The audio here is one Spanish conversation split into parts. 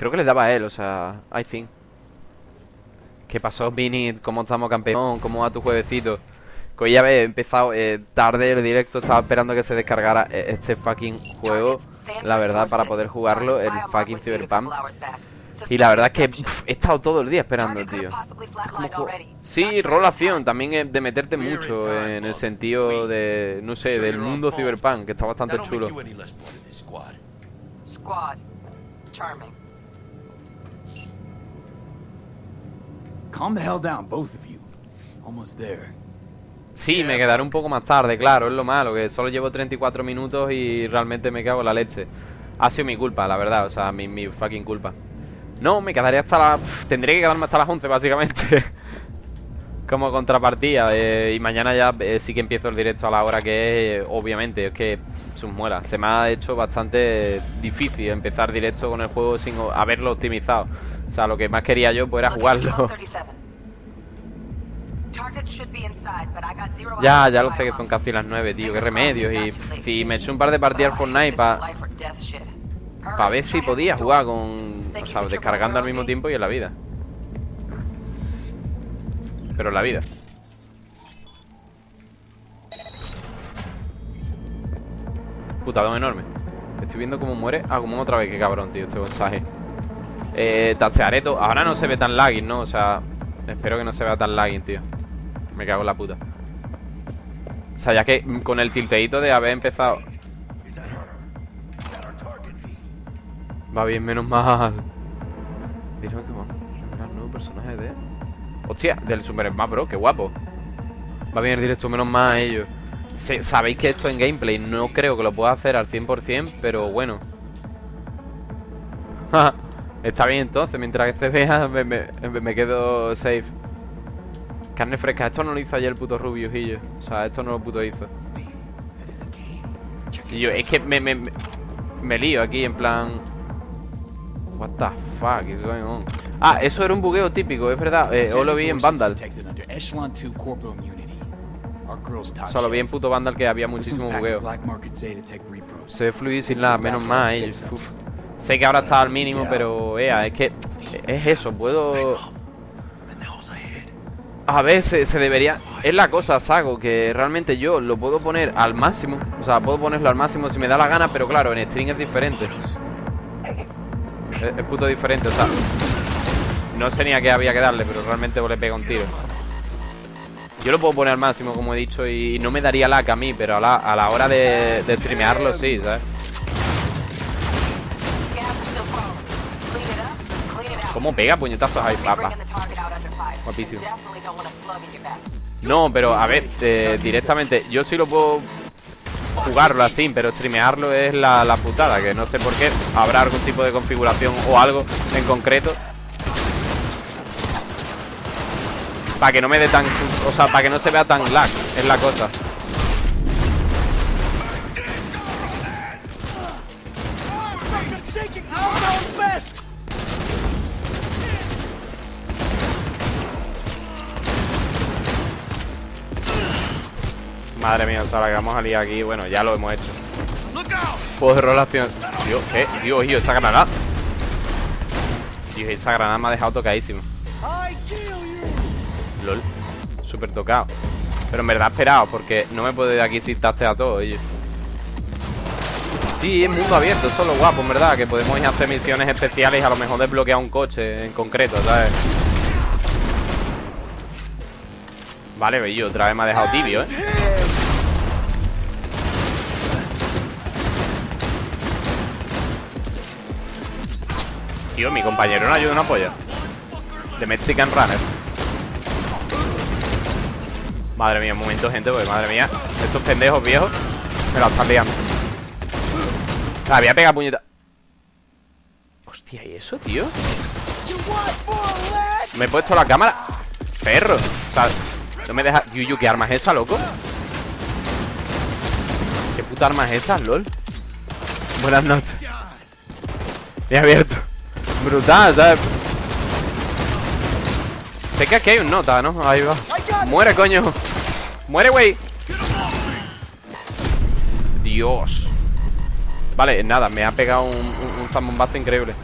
Creo que le daba a él, o sea, I think. ¿Qué pasó, Vinny? ¿Cómo estamos, campeón? ¿Cómo va tu juevecito? Que hoy ya he empezado eh, tarde el directo, estaba esperando que se descargara eh, este fucking juego, la verdad, para poder jugarlo, el fucking Cyberpunk. Y la verdad es que pff, he estado todo el día esperando, tío. Sí, rolación, también es de meterte mucho en el sentido de, no sé, del mundo Cyberpunk, que está bastante chulo. Calm the hell down, both of you. Almost there. Sí, me quedaré un poco más tarde, claro, es lo malo, que solo llevo 34 minutos y realmente me cago en la leche. Ha sido mi culpa, la verdad, o sea, mi, mi fucking culpa. No, me quedaré hasta la... Tendré que quedarme hasta las 11, básicamente. Como contrapartida. eh, y mañana ya eh, sí que empiezo el directo a la hora que es, eh, obviamente. Es que sus muelas. Se me ha hecho bastante difícil empezar directo con el juego sin haberlo optimizado. O sea, lo que más quería yo pues era jugarlo. 1237. Target should be inside, but I got zero Ya, ya lo sé que son casi las 9, tío. Qué remedios. Y si me eché un par de partidas al Fortnite para. Pa ver si podía jugar con... O sea, descargando al mismo tiempo y en la vida. Pero en la vida. Putadón enorme. Estoy viendo cómo muere. Ah, como otra vez. Qué cabrón, tío, este mensaje. Eh, tastearé todo. Ahora no se ve tan lagging, ¿no? O sea, espero que no se vea tan lagging, tío. Me cago en la puta. O sea, ya que con el tilteíto de haber empezado... Va bien, menos mal. Dijeron que vamos a nuevo personaje de... Hostia, del Super Smash Bros, qué guapo. Va bien el directo, menos mal ellos. Se- Sabéis que esto en gameplay no creo que lo pueda hacer al 100%, pero bueno. Está bien entonces, mientras que se vea me, me- me quedo safe. Carne fresca, esto no lo hizo ayer el puto Rubius y yo. O sea, esto no lo puto hizo. Y yo, es que me, me, me, lío aquí en plan... What the fuck is going on? Ah, eso era un bugueo típico, es verdad. Eh, o lo vi en Vandal. Protected under Echelon 2 Corporal Immunity. Our girl's top Solo vi en puto Vandal que había muchísimo bugueo. Se ve fluir sin nada, menos mal. Uf. Sé que ahora está al mínimo, pero ea, es que es eso, puedo. A veces se debería. Es la cosa, Sago, que realmente yo lo puedo poner al máximo. O sea, puedo ponerlo al máximo si me da la gana, pero claro, en stream es diferente. Es, es puto diferente, o sea. No sé ni a qué había que darle, pero realmente le pega un tiro. Yo lo puedo poner al máximo, como he dicho, y no me daría lag a mí, pero a la, a la hora de, de streamearlo sí, ¿sabes? Gas is still falling. Clean it up, clean it out. ¿Cómo pega puñetazos ahí, papá? Guapísimo. No, pero a ver, eh, directamente, yo sí lo puedo jugarlo así, pero streamearlo es la, la putada, que no sé por qué. Habrá algún tipo de configuración o algo en concreto. Para que no me dé tan... O sea, para que no se vea tan lag, es la cosa. Madre mía, o sea, la que vamos a liar aquí, bueno, ya lo hemos hecho. Juegos de relación. Dios, ¿qué? Dios, tío, esa granada. Dios, esa granada me ha dejado tocadísimo. LOL. Súper tocado. Pero en verdad esperado, porque no me puedo ir de aquí sin tastear todo, oye. Sí, es mundo abierto, esto es lo guapo, en verdad, que podemos ir a hacer misiones especiales y a lo mejor desbloquear un coche en concreto, ¿sabes? Vale, bello, otra vez me ha dejado tibio, ¿eh? Tío, mi compañero no ayuda una polla. The Mexican Runner. Madre mía, un momento, gente, porque madre mía, estos pendejos viejos me la están liando. La voy a pegar puñeta. Hostia, ¿y eso, tío? Me he puesto la cámara. Perro. O sea, no me deja. Yuyu, ¿qué arma es esa, loco? ¿Qué puta arma es esa, lol? Buenas noches. He abierto. Brutal, ¿sabes? Sé que aquí hay un nota, ¿no? Ahí va. Muere, coño. Muere, güey. Dios. Vale, nada, me ha pegado un, un, increíble.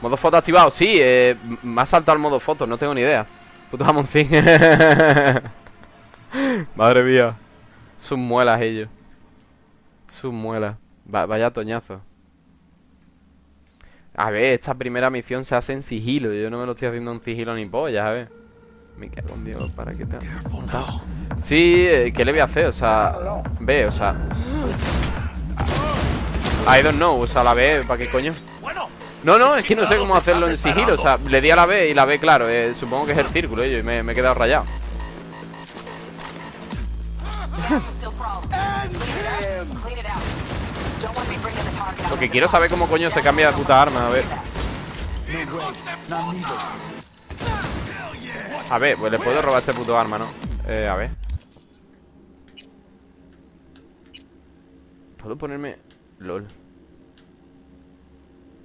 Modo foto activado, sí, eh, me ha saltado el modo foto, no tengo ni idea. Puto jamoncín. Madre mía. Sus muelas ellos. Sus muelas. Va- vaya toñazo. A ver, esta primera misión se hace en sigilo. Yo no me lo estoy haciendo en sigilo ni polla, a ver. Me cago en Dios, ¿para qué te Sí, eh, ¿qué le voy a hacer? O sea, ve, o sea. I don't know, o sea, la B, ¿para qué coño? No, no, es que no sé cómo hacerlo en sigilo. O sea, le di a la B y la B, claro, eh, supongo que es el círculo, ello, y me, me he quedado rayado. Lo que quiero saber cómo coño se cambia de puta arma, a ver. A ver, pues le puedo robar este puto arma, ¿no? Eh, a ver. ¿Puedo ponerme...? LOL.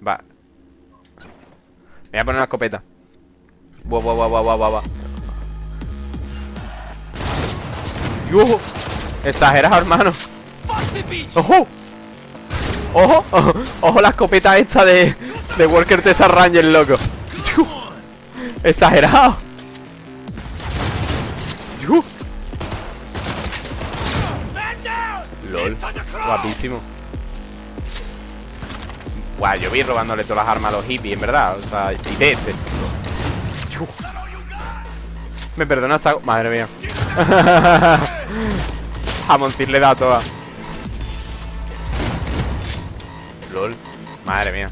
Va. Me voy a poner la escopeta. Buah, buah, buah, buah, buah, buah. Exagerado, hermano. ¡Ojo! ¡Ojo! ¡Ojo! ¡Ojo la escopeta esta de... De Walker Texas Ranger, loco! ¡Exagerado! LOL Guapísimo Guau, yo vi robándole todas las armas a los hippies, en verdad O sea, y de este. Me perdona Sago Madre mía Jamoncín le da toda LOL Madre mía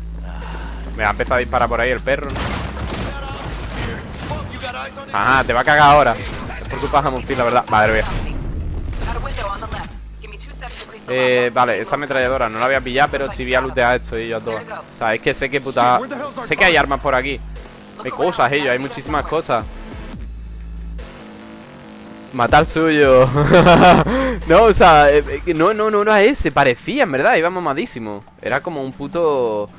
Me va a empezar a disparar por ahí el perro. Ajá, te va a cagar ahora Es por culpa de Jamoncín, la verdad Madre mía Eh, vale, esa ametralladora no la voy a pillar, pero sí voy a lootear esto y yo a todas. O sea, es que sé que puta... Sé que hay armas por aquí. Hay cosas, ellos, hay muchísimas cosas. Matar suyo. no, o sea, eh, eh, no, no, no era ese, parecía, en verdad, iba mamadísimo. Era como un puto...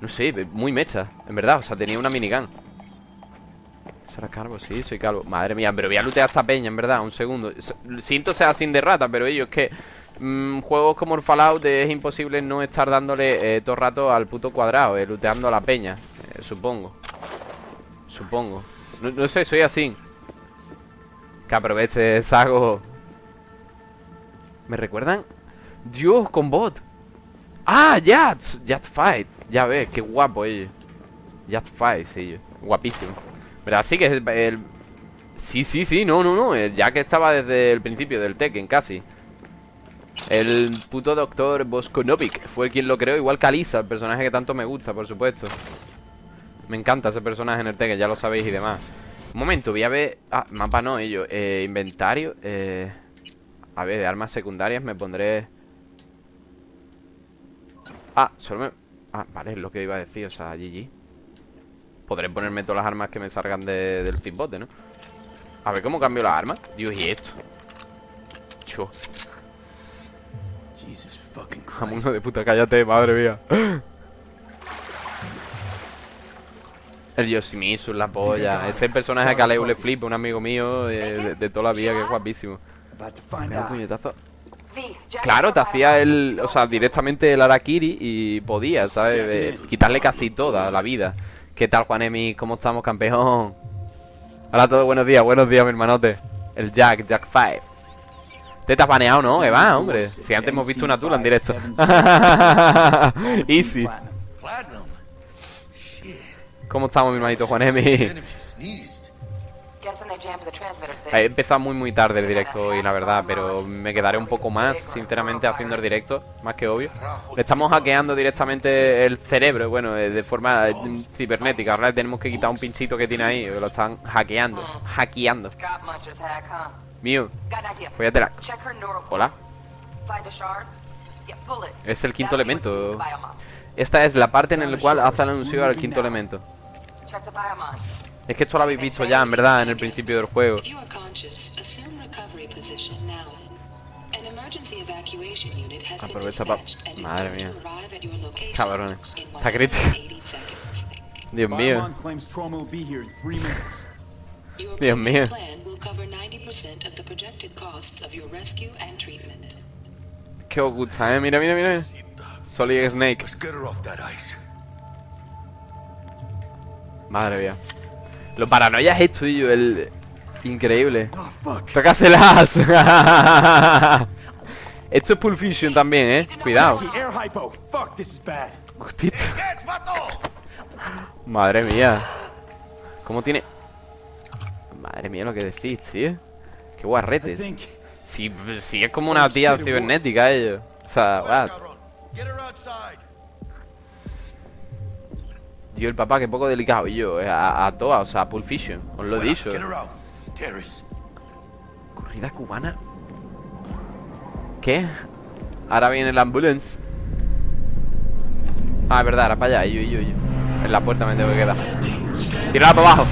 No sé, muy mecha, en verdad, o sea, tenía una minigun. ¿Será calvo? Sí, soy calvo. Madre mía, pero voy a lootear esta peña, en verdad, un segundo. Siento ser así de rata, pero ellos es que mm, juegos como el Fallout es imposible no estar dándole eh, todo el rato al puto cuadrado, eh, looteando a la peña, eh, supongo. Supongo. No sé, soy así. Que aproveche, Sago. ¿Me recuerdan? Dios, con bot. Ah, Jats. Jat Fight. Ya ves, qué guapo ellos. Jat Fight, sí. Guapísimo. ¿Verdad? Sí que el, el- Sí, sí, sí, no, no, no. el Jack estaba desde el principio del Tekken, casi. El puto doctor Boskonovic fue quien lo creó, igual que Alisa, el personaje que tanto me gusta, por supuesto. Me encanta ese personaje en el Tekken, ya lo sabéis y demás. Un momento, voy a ver... Ah, mapa no, ello. Eh, inventario. Eh... A ver, de armas secundarias me pondré... Ah, solo me... Ah, vale, es lo que iba a decir, o sea, GG. Podré ponerme todas las armas que me salgan de- del pitbote, ¿no? A ver cómo cambio las armas. Dios, ¿y esto? Cho, Jesus fucking Christ. de puta, cállate, madre mía. El Yoshimitsu, la polla. Ese personaje que a Leo le flipa, un amigo mío eh, de, de toda la vida, que es guapísimo. Puñetazo. Claro, te hacía el, o sea, directamente el Arakiri y podía, ¿sabes? Eh, quitarle casi toda la vida. ¿Qué tal, Juanemi? ¿Cómo estamos, campeón? Hola a todos, buenos días, buenos días, mi hermanote. El Jack, Jack 5. Te has baneado, ¿no? Eva, hombre. Si antes hemos visto una tula en directo. Easy. ¿Cómo estamos, mi hermanito transmitter signal. He empezado muy muy tarde el directo hoy, la verdad, pero me quedaré un poco más, sinceramente, haciendo el directo, más que obvio. Le estamos hackeando directamente el cerebro, bueno, eh, de forma eh, cibernética. Ahora le tenemos que quitar un pinchito que tiene ahí, lo están hackeando, hackeando. Scott Muncher's hack, huh? Mío, core. Hola, es el quinto elemento. Esta es la parte en la cual hace el anuncio al quinto elemento. Es que esto lo habéis visto ya, en verdad, en el principio del juego. Aprovecha pa- dispatched and is Madre mía. Cabrones. Está crítico. 180 seconds. Dios mío, Dios mío. plan will cover 90% of the projected costs of your rescue and treatment. que os gusta, eh. Mira, mira, mira. Solid Snake. Madre mía. Lo paranoia es esto, yo, el... Increíble. Fuck. ¡Tócaselas! esto es Pulp Fiction también, ¿eh? Cuidado. Vato! Madre mía. ¿Cómo tiene...? Madre mía lo que decís, tío. Qué guarretes. Si, si es como una tía cibernética ellos. O sea, what? Yo, el papá, que poco delicado. Y yo, eh, a, a toa, o sea, a Pulp Fiction. Os lo he dicho. Corrida cubana. ¿Qué? Ahora viene la ambulance. Ah, es verdad, era para allá. Yo, yo, yo. En la puerta me tengo que quedar. Tirarla para abajo.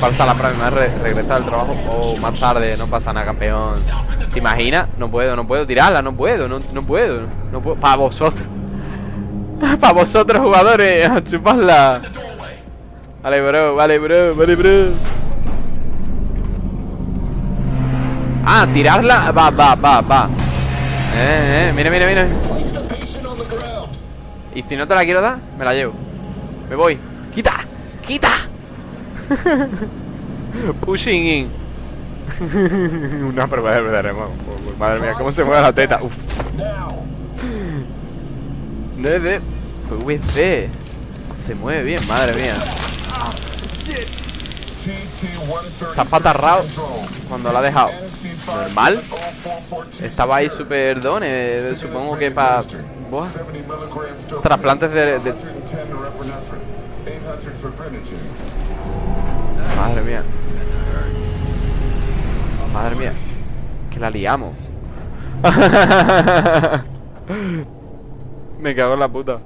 Falsa la próxima re regresar al trabajo. Oh, más tarde, no pasa nada, campeón. ¿Te imaginas? No puedo, no puedo tirarla, no puedo, no, no puedo. No puedo. Para vosotros. para vosotros, jugadores. A chuparla. Vale, bro, vale, bro, vale, bro. Ah, tirarla. Va, va, va, va. Eh, eh, mira, mira, mira. Y si no te la quiero dar, me la llevo. Me voy. ¡Quita! ¡Quita! Pushing in. Una prueba de verdad. Madre mía, cómo se mueve la teta. Uf. 9 PVC. Se mueve bien, madre mía. Se ha patarrado cuando la ha dejado. Normal. Estaba ahí super done. Supongo que para. Trasplantes de, de- Madre mía. Madre mía. Que la liamos. Me cago en la puta.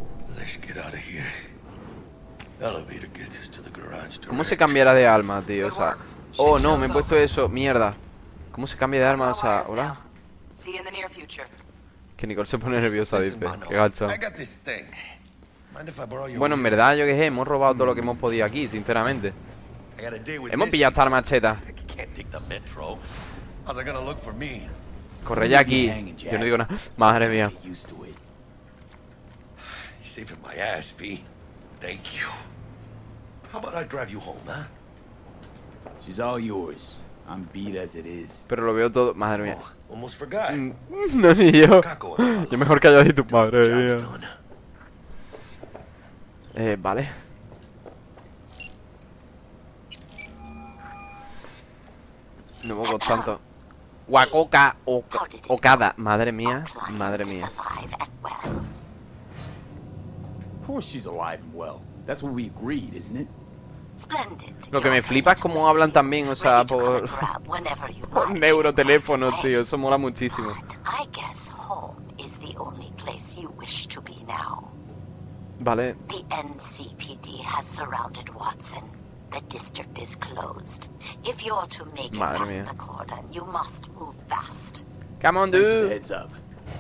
¿Cómo se cambiará de alma, tío? O sea. Oh, no, me he puesto eso. Mierda. ¿Cómo se cambia de alma? O sea, hola. Que Nicole se pone nerviosa, dice. Qué your Bueno, en verdad, yo qué sé, hemos robado todo lo que hemos podido aquí, sinceramente. Hemos pillado hasta la macheta. I can't take the metro. How's it gonna look for me? Corre ya aquí. Yo no digo nada. Madre mía. Saving my ass, V. Thank you. How about I drive you home, huh? She's all yours. I'm beat as it is. Pero lo veo todo. Madre mía. Oh, almost forgot. Mm, No, ni yo. Yo mejor calladito, madre mía. Eh, vale. No me tanto. Wakoka o Okada. Madre mía. Madre mía. Course she's alive and well. That's what we agreed, isn't it? Splendid. Lo que me flipa es cómo hablan también, o sea, Ready por, and grab whenever you por like. neuroteléfono, tío. Eso mola muchísimo. But I guess home is the only place you wish to be now. Vale. The NCPD has surrounded Watson. The district is closed. If you're to make it past mía. the cordon, you must move fast. Come on, Thanks for the dude. heads up.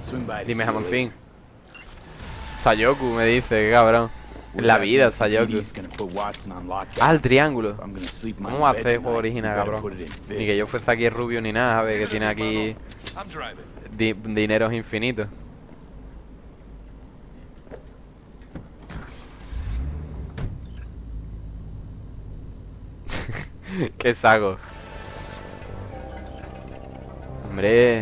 Swing by to Dime, see Sayoku me dice, cabrón. En la vida, Sayoku. Ah, el triángulo. ¿Cómo a hacer tonight, juego original, cabrón? Ni que yo fuese aquí rubio ni nada, ¿sabes? Que tiene aquí di- dineros infinitos. Qué saco. Hombre.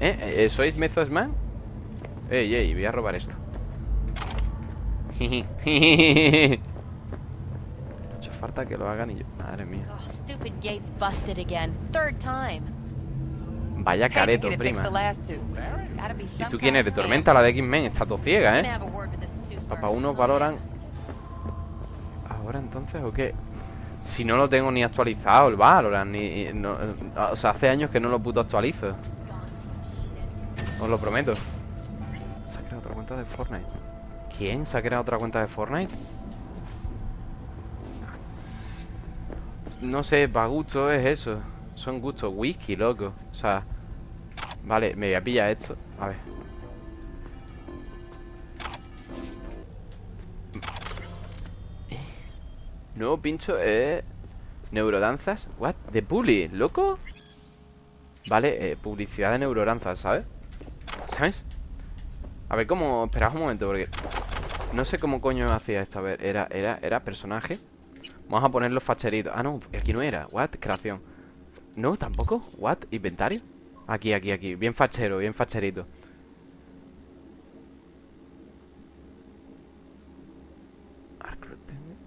¿Eh? ¿Eh? ¿Sois Method Man? Ey, ey, voy a robar esto. Mucha falta que lo hagan y yo. Madre mía. Oh, stupid gate's busted again. Third time. Vaya careto, prima. ¿Y tú quién eres? Tormenta, la de X-Men. Está todo ciega, ¿eh? Papá uno valoran. ¿Ahora entonces o qué? Si no lo tengo ni actualizado el Valorant, ni. no- o sea, hace años que no lo puto actualizo. Os lo prometo. De Fortnite. ¿Quién se ha creado otra cuenta de Fortnite? No sé, para gusto es eso. Son gustos. Whisky, loco. O sea. Vale, me voy a pillar esto. A ver. Nuevo pincho es... Neurodanzas. What? ¿De Publi? ¿Loco? Vale, eh, publicidad de neurodanzas, ¿sabes? ¿Sabes? A ver, ¿cómo? Esperad un momento, porque... No sé cómo coño hacía esto. A ver, era, era, era personaje. Vamos a poner los facheritos. Ah, no, aquí no era. What? Creación. No, tampoco. What? Inventario. Aquí, aquí, aquí. Bien fachero, bien facherito.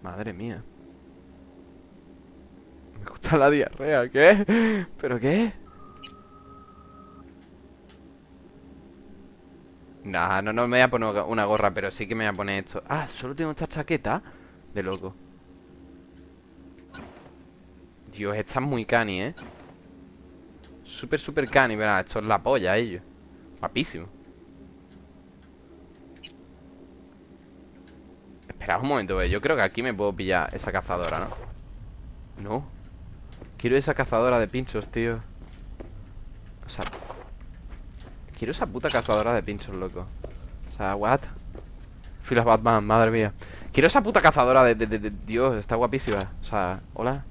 Madre mía. Me gusta la diarrea. ¿Qué? ¿Pero qué? Nah, no, no me voy a poner una gorra, pero sí que me voy a poner esto. Ah, solo tengo esta chaqueta. De loco. Dios, esta es muy cani, ¿eh? Súper, súper cani, verá, esto es la polla, ellos Guapísimo Esperad un momento, eh. yo creo que aquí me puedo pillar esa cazadora, ¿no? No Quiero esa cazadora de pinchos, tío O sea Quiero esa puta cazadora de pinchos, loco O sea, what? Filas Batman, madre mía Quiero esa puta cazadora de, de, de. Dios, está guapísima O sea, hola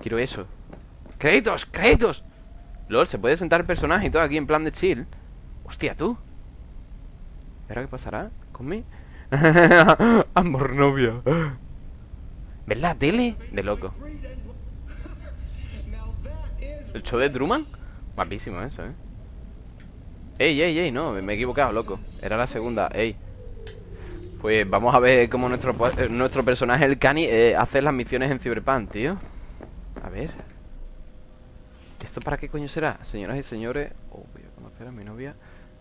Quiero eso ¡Créditos! ¡Créditos! LOL, se puede sentar el personaje y todo aquí en plan de chill Hostia, tú ¿Y ahora qué pasará? ¿Con mí? Amor novia ¿Ves la tele? De loco ¿El show de Truman? Guapísimo eso, ¿eh? Ey, ey, ey, no, me he equivocado, loco. Era la segunda, ey. Pues vamos a ver cómo nuestro, eh, nuestro personaje, el Cani, eh, hace las misiones en Cyberpunk, tío. A ver. ¿Esto para qué coño será? Señoras y señores Oh, voy a conocer a mi novia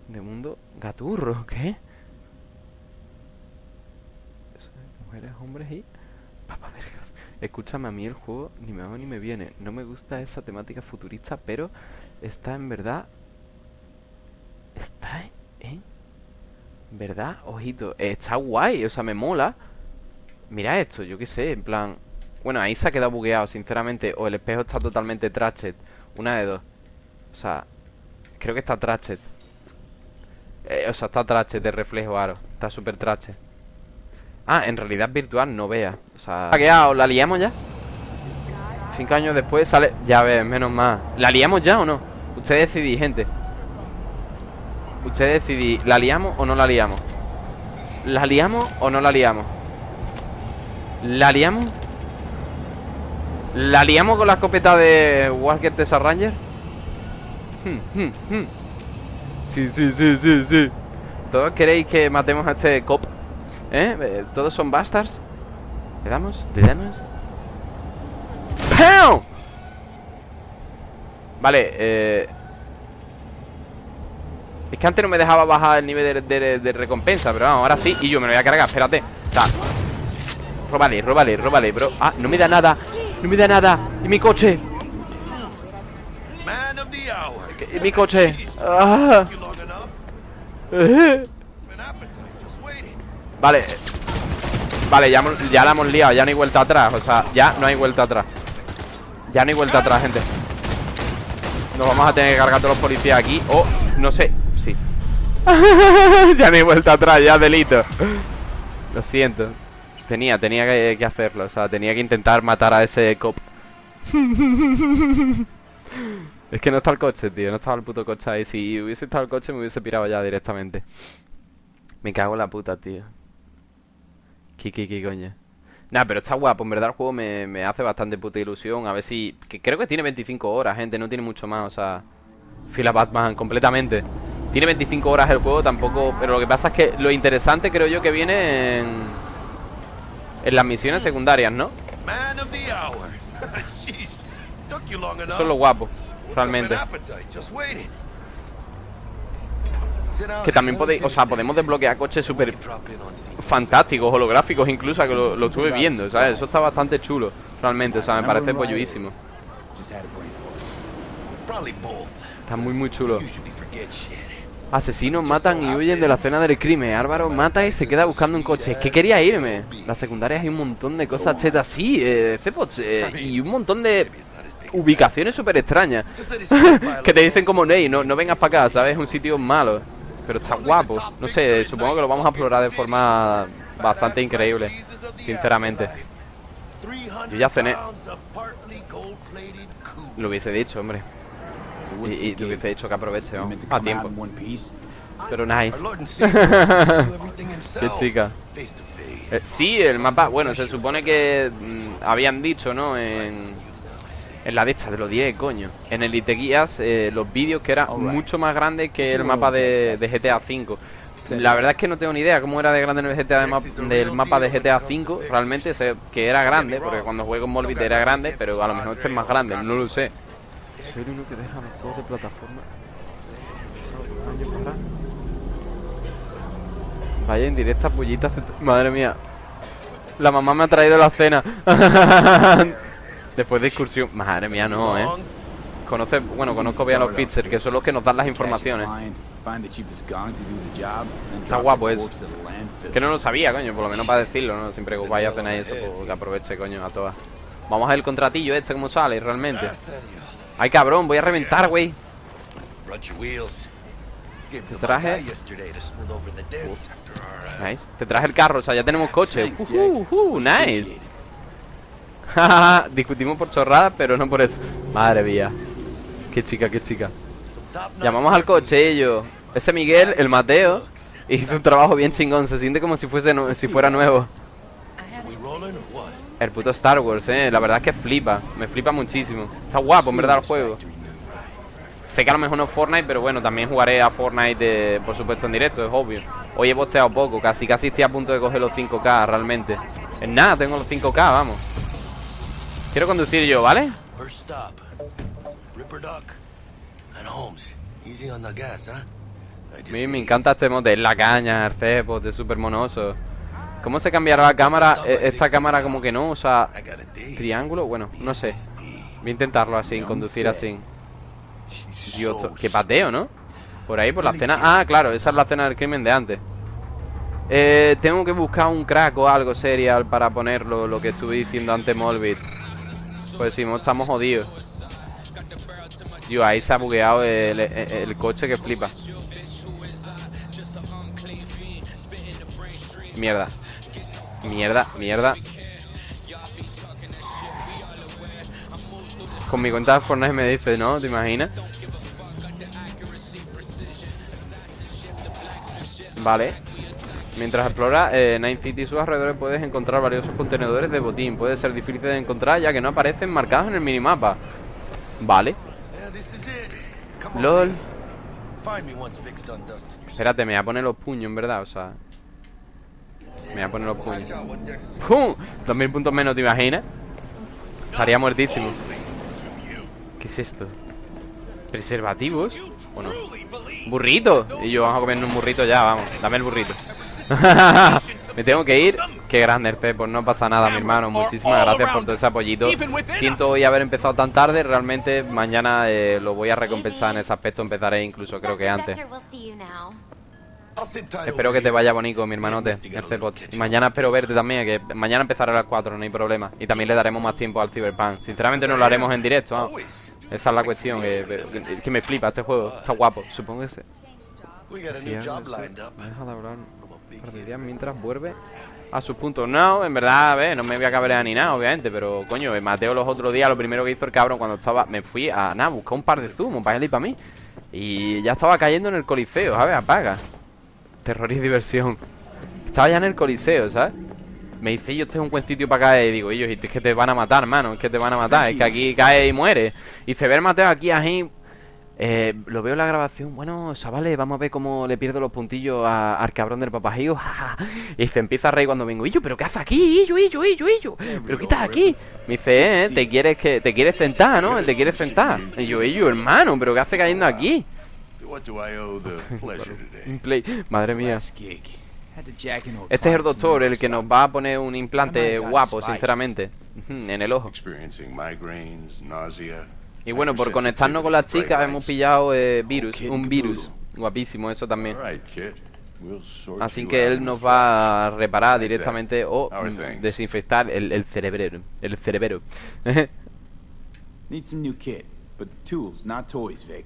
de mundo gaturro ¿Qué? Mujeres, hombres y... Papavergas Escúchame, a mí el juego ni me va ni me viene. No me gusta esa temática futurista Pero está en verdad En... ¿Verdad? Ojito Está guay, o sea, me mola. Mira esto, yo qué sé, en plan Bueno, ahí se ha quedado bugueado, sinceramente O el espejo está totalmente trashed una de dos. O sea, creo que está trashed. Eh, O sea, está trashed de reflejo aro Está súper trashed. Ah, en realidad virtual no vea O sea, ¿o la liamos ya? Cinco años después sale... Ya ves, menos mal. ¿La liamos ya o no? Ustedes decidí, gente Ustedes decidí ¿La liamos o no la liamos? ¿La liamos o no la liamos? ¿La liamos? ¿La liamos con la escopeta de Walker Texas Ranger? Hmm, hmm, hmm. Sí, sí, sí, sí, sí ¿Todos queréis que matemos a este cop? ¿Eh? eh ¿Todos son bastards? ¿Le damos? ¿Le damos? ¡Pam! Vale, eh... Es que antes no me dejaba bajar el nivel de, de, de recompensa Pero vamos, ahora sí Y yo me lo voy a cargar, espérate O sea Róbale, róbale, róbale, bro Ah, no me da nada no me da nada. ¿Y mi coche? ¿Y mi coche? Ah. Vale. Vale, ya, ya la hemos liado. Ya no hay vuelta atrás. O sea, ya no hay vuelta atrás. Ya no hay vuelta atrás, gente. Nos vamos a tener que cargar todos los policías aquí. O, no sé. Sí. ya no hay vuelta atrás, ya delito. Lo siento. Tenía, tenía que, hacerlo O sea, tenía que intentar matar a ese cop Es que no está el coche, tío No estaba el puto coche ahí Si hubiese estado el coche me hubiese pirado ya directamente Me cago en la puta, tío ¿Qué, qué, qué coño? Nah, pero está guapo, en verdad el juego me, me, hace bastante puta ilusión A ver si... Que creo que tiene 25 horas, gente, no tiene mucho más, o sea... Fila Batman, completamente Tiene 25 horas el juego, tampoco... Pero lo que pasa es que lo interesante creo yo que viene en... En las misiones secundarias, ¿no? Eso es lo guapo, realmente. Que también podéis, o sea, podemos desbloquear coches súper fantásticos, holográficos incluso, que lo, lo, estuve viendo, ¿sabes? Eso está bastante chulo, realmente, o sea, me parece polluísimo Está muy, muy chulo Asesinos matan y huyen de la escena del crimen. Álvaro mata y se queda buscando un coche. Es que quería irme. Las secundarias hay un montón de cosas chetas. Sí, eh, eh, y un montón de ubicaciones súper extrañas. Que te dicen como Ney, no, no vengas para acá, ¿sabes? Es un sitio malo Pero está guapo. No sé, supongo que lo vamos a explorar de forma bastante increíble Sinceramente. Yo ya cené. Lo hubiese dicho, hombre y, y te hubiese dicho que aproveche, ¿no? A tiempo. Pero nice. Qué chica. Eh, sí, el mapa, bueno, se supone que mm, habían dicho, ¿no? En, en la de esta, de los 10, coño. En el IT Guías, eh, los vídeos que era mucho más grande que el mapa de, GTA. V. La verdad es que no tengo ni idea cómo era de grande en el GTA de map- del mapa de GTA V. Realmente sé que era grande, porque cuando juego en Molbit era grande, pero a lo mejor este es más grande, no lo sé. ¿Soy el que deja los de plataforma? Vaya en directa pullita Madre mía La mamá me ha traído la cena Después de excursión Madre mía, no, eh Conoce, bueno, conozco bien a los Fixers Que son los que nos dan las informaciones Está guapo eso. Que no lo sabía, coño Por lo menos para decirlo, ¿no? Siempre que vaya a hacer eso Pues que aproveche, coño, a todas Vamos a ver el contratillo este Cómo sale realmente. Ay, cabrón, voy a reventar, güey Te traje- uh, Nice Te traje el carro, o sea, ya tenemos coche. Uh, uh, uh, nice. Discutimos por chorradas, pero no por eso. Madre mía. Qué chica, qué chica. Llamamos al coche ellos. Ese Miguel, el Mateo, hizo un trabajo bien chingón. Se siente como si fuese si fuera nuevo. El puto Star Wars, eh. La verdad es que flipa. Me flipa muchísimo. Está guapo, en verdad, el juego. Sé que a lo mejor no es Fortnite, pero bueno, también jugaré a Fortnite, por supuesto, en directo, es obvio. Hoy he posteado poco, casi casi estoy a punto de coger los 5K, realmente. En nada, tengo los 5K, vamos. Quiero conducir yo, ¿vale? A mí me encanta este mote, la caña, el cepo, es súper monoso. ¿Cómo se cambiará la cámara? Eh, Esta cámara como que no, o sea, triángulo, bueno, no sé. Voy a intentarlo así, conducir así. Dios, qué pateo, ¿no? Por ahí, por la cena. Ah, claro, esa es la cena del crimen de antes. Eh, tengo que buscar un crack o algo serial para ponerlo, lo que estuve diciendo antes, Molbit. Pues si no, estamos jodidos. Dios, ahí se ha bugueado el, el- el coche que flipa. Mierda. Mierda, mierda. Con mi cuenta de Fortnite me dice, ¿no? ¿Te imaginas? Vale. Mientras explora eh, Night City y sus alrededores puedes encontrar valiosos contenedores de botín. Puede ser difícil de encontrar ya que no aparecen marcados en el minimapa. Vale. LOL. Espérate, me voy a poner los puños, en verdad, o sea... Me voy a poner los puños. ¡Pum! 2000 puntos menos, ¿te imaginas? Estaría muertísimo. ¿Qué es esto? ¿Preservativos? ¿O no? ¡Burrito! Y yo, vamos a comer un burrito ya, vamos. Dame el burrito. Me tengo que ir. Qué grande el Pepo, no pasa nada, mi hermano. Muchísimas gracias por todo ese apoyito. Siento hoy haber empezado tan tarde. Realmente mañana eh, lo voy a recompensar en ese aspecto. Empezaré incluso, creo que antes. Espero que te vaya bonito, mi hermanote, este little Y mañana espero verte también, que mañana empezaré a las 4, no hay problema. Y también le daremos más tiempo al Cyberpunk. Sinceramente no lo haremos en directo. Esa es la cuestión, que, que- que me flipa este juego. Está guapo, supongo que se... Sí. Me deja de hablar mientras vuelve a sus puntos. No, en verdad, a ver, no me voy a cabrear ni nada, obviamente, pero coño, eh, Mateo los otros días, lo primero que hizo el cabrón cuando estaba, me fui a nada, buscar un par de zumos para él y para mí. Y ya estaba cayendo en el coliseo, ¿sabes? Apaga. Terror y diversión. Estaba ya en el coliseo, ¿sabes? Me dice, yo este es un buen sitio para caer. Y digo, ellos, es que te van a matar, mano, es que te van a matar, es que aquí cae y muere. Y dice, ver Mateo aquí, ahí. Eh, lo veo en la grabación. Bueno, chavales, vamos a ver cómo le pierdo los puntillos a- al cabrón del papajío. y se empieza a reír cuando vengo. Illo, ¿pero qué haces aquí? Illo, Illo, Illo, Illo. ¿Pero qué estás aquí? Me dice, eh, te quieres que te quieres sentar, ¿no? Te quieres sentar. Y yo, Illo, hermano, ¿pero qué hace cayendo aquí? To what do I owe the pleasure today? Un play. Madre mía. Este es el doctor, el que nos va a poner un implante Oh guapo, sinceramente. En el ojo. experiencing migraines, nausea. Y bueno, por conectarnos con las chicas hemos pillado eh, virus, un virus. Guapísimo, eso también. Así que él nos va a reparar directamente o desinfectar el, el cerebro. El cerebro. Need some new kit, but tools, not toys, Vic.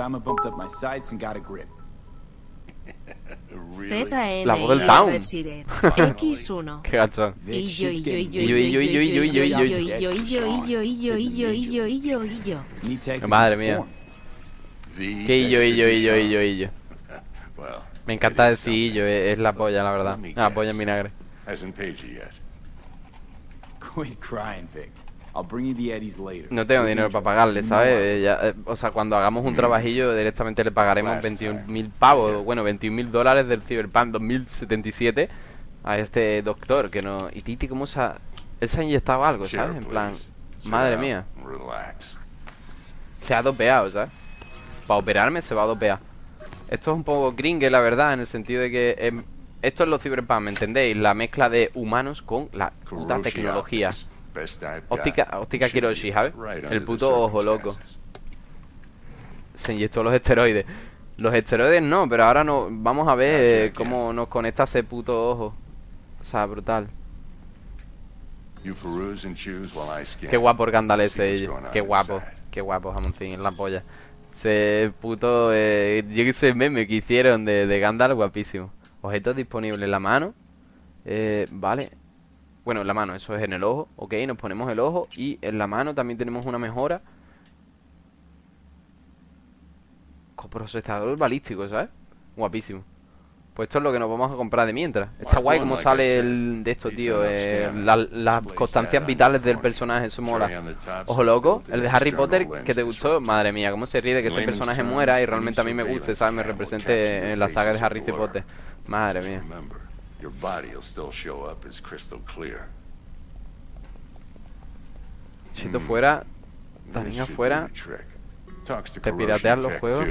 Tama bumped up my sights and got a grip. La voz del Town. X1. Qué gacho. Madre mía. Qué illo, illo, illo, illo, illo. Me encanta decir illo, es la polla, la verdad. La polla en vinagre. Vic. I'll bring you the Eddies later. No tengo dinero para pagarle, You know ¿sabes? Eh, ya, eh, o sea, cuando hagamos un trabajillo, directamente le pagaremos Last 21.000 time. pavos, bueno, 21.000 dólares del Cyberpunk 2077 a este doctor que no... ¿Y Titi cómo se ha... Él se ha inyectado algo, ¿sabes? En plan, madre mía, se ha dopeado, ¿sabes? Para operarme se va a dopear. Esto es un poco gringue, la verdad, en el sentido de que... em, esto es lo Cyberpunk, ¿me entendéis? La mezcla de humanos con la puta tecnología. Óptica- óptica Kiroshi, ¿sabes? El puto ojo loco. se inyectó los esteroides. Los esteroides no, pero ahora no vamos a ver cómo nos conecta ese puto ojo. O sea, brutal. Qué guapo el Gandalf See ese. what's going on Qué guapo. Qué guapo, jamoncín, en la polla. Ese puto... Eh, yo que sé, meme que hicieron de, de Gandalf, guapísimo. Objetos disponibles en la mano. Eh, vale. Bueno, en la mano, eso es en el ojo. Ok, nos ponemos el ojo. Y en la mano también tenemos una mejora. Coprocesador balístico, ¿sabes? Guapísimo. Pues esto es lo que nos vamos a comprar de mientras. Está guay como sale el de esto, tío. eh, la- las constancias vitales del personaje, eso mola. Ojo loco, el de Harry Potter que te gustó. Madre mía, cómo se ríe de que ese personaje muera y realmente a mí me guste, ¿sabes? Me represente en la saga de Harry. Potter. Madre mía. Your body will still show up as crystal clear. Si esto fuera, This también afuera, te pirateas los juegos.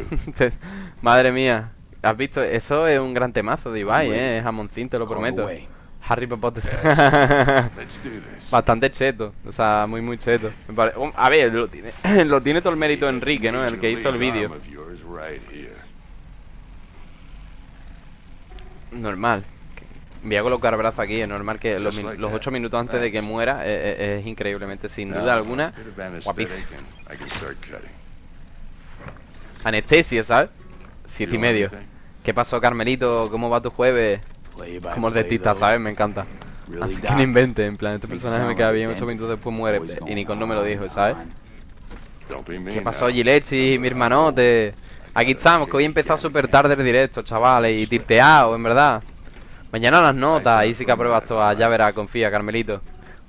Madre mía. ¿Has visto? Eso es un gran temazo de Ibai. ¿eh? Jamoncín, te lo prometo. away. Harry Potter. Let's do this. Bastante cheto, o sea, muy muy cheto. Um, A ver, lo tiene, lo tiene todo el mérito Enrique, ¿no? El que hizo el vídeo. Normal. Voy a colocar brazo aquí, es normal que los, los that. ocho minutos antes de que muera eh, eh, es increíblemente, sin duda alguna, guapísimo. Anestesia, ¿sabes? Siete y medio. ¿Qué pasó, Carmelito? ¿Cómo va tu jueves? Como el dentista. ¿sabes? Me encanta. Así que no invente, en plan, este personaje me queda bien, ocho dentist. minutos después muere. Y ni going con no me lo dijo, ¿sabes? ¿Qué pasó. Gilechi, mi hermanote? Aquí estamos, que hoy he empezado súper tarde el directo, chavales, y tirteado, en verdad. Mañana las notas, ahí sí que apruebas todas, ya verás, confía, Carmelito.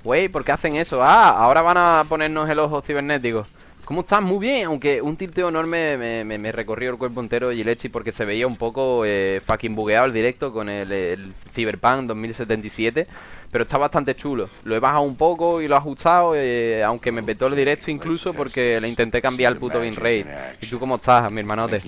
Güey, ¿por qué hacen eso? Ah, ahora van a ponernos el ojo cibernético. ¿Cómo estás? Muy bien, aunque un tilteo enorme me, me- me recorrió el cuerpo entero Gilechi porque se veía un poco eh, fucking bugueado el directo con el, el Cyberpunk 2077. Pero está bastante chulo. Lo he bajado un poco y lo he ajustado, eh, aunque me petó el directo incluso porque le intenté cambiar el puto bitrate. ¿Y tú cómo estás, mi hermanote?